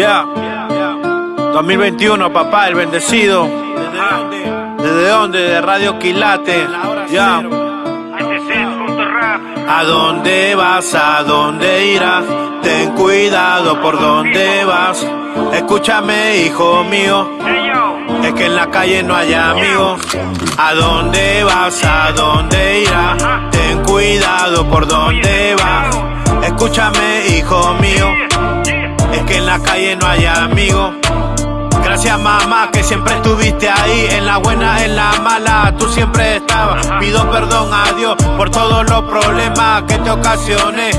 Ya. 2021, papá, el bendecido. ¿Desde dónde? ¿Desde dónde? De Radio Quilate. Ya. ¿A dónde vas? ¿A dónde irás? Ten cuidado por dónde vas. Escúchame, hijo mío. Es que en la calle no hay amigos. ¿A dónde vas? ¿A dónde irás? Ten cuidado por dónde vas. Escúchame, hijo mío. Que en la calle no hay amigos. Gracias mamá que siempre estuviste ahí, en la buena, en la mala, tú siempre estabas. Pido perdón a Dios por todos los problemas que te ocasioné.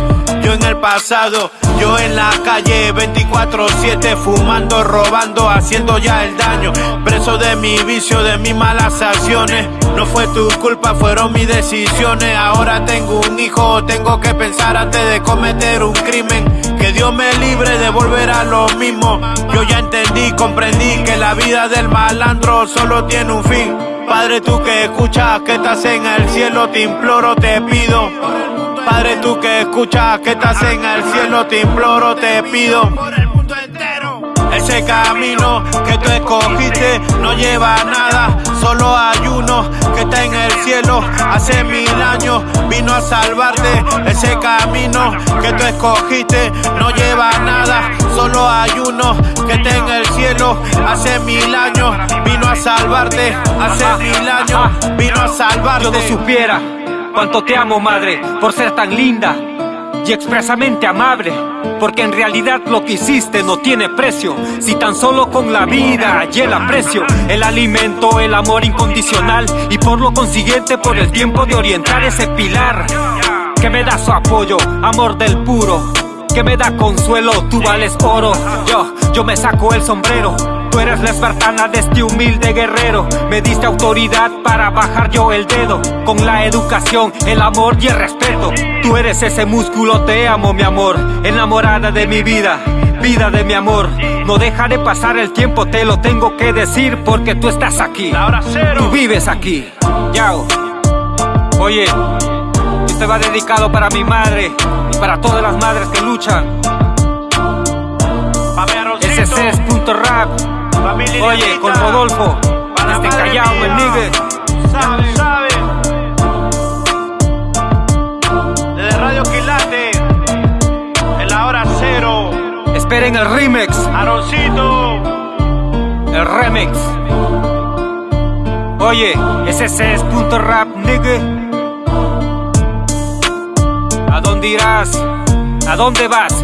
Yo en el pasado, yo en la calle 24-7, fumando, robando, haciendo ya el daño. Preso de mi vicio, de mis malas acciones. No fue tu culpa, fueron mis decisiones. Ahora tengo un hijo, tengo que pensar antes de cometer un crimen. Me libre de volver a lo mismo. Yo ya entendí, comprendí que la vida del malandro solo tiene un fin. Padre, tú que escuchas, que estás en el cielo, te imploro, te pido. Padre, tú que escuchas, que estás en el cielo, te imploro, te pido. Ese camino que tú escogiste no lleva a nada, solo hay uno que está en el cielo. Hace mil años vino a salvarte. Ese camino que tú escogiste no lleva nada, solo hay uno que está en el cielo. Hace mil años vino a salvarte. Hace mil años vino a salvarte. Yo no supiera cuánto te amo, madre, por ser tan linda y expresamente amable. Porque en realidad lo que hiciste no tiene precio. Si tan solo con la vida y el aprecio, el alimento, el amor incondicional. Y por lo consiguiente, por el tiempo de orientar ese pilar. Que me da su apoyo, amor del puro. Que me da consuelo, tú vales oro. Yo, yo me saco el sombrero. Tú eres la espartana de este humilde guerrero. Me diste autoridad para bajar yo el dedo. Con la educación, el amor y el respeto. Tú eres ese músculo, te amo, mi amor. Enamorada de mi vida, vida de mi amor. No dejaré pasar el tiempo, te lo tengo que decir porque tú estás aquí. Tú vives aquí. Yao. Oye, este va dedicado para mi madre y para todas las madres que luchan. Ese es punto rap. Oye, con Rodolfo, desde Callao, el nigga. Sabe, sabe. Desde Radio Quilate, en la hora cero. Esperen el remix, Aroncito, el remix. Oye, ese es punto rap, nigga. ¿A dónde irás? ¿A dónde vas?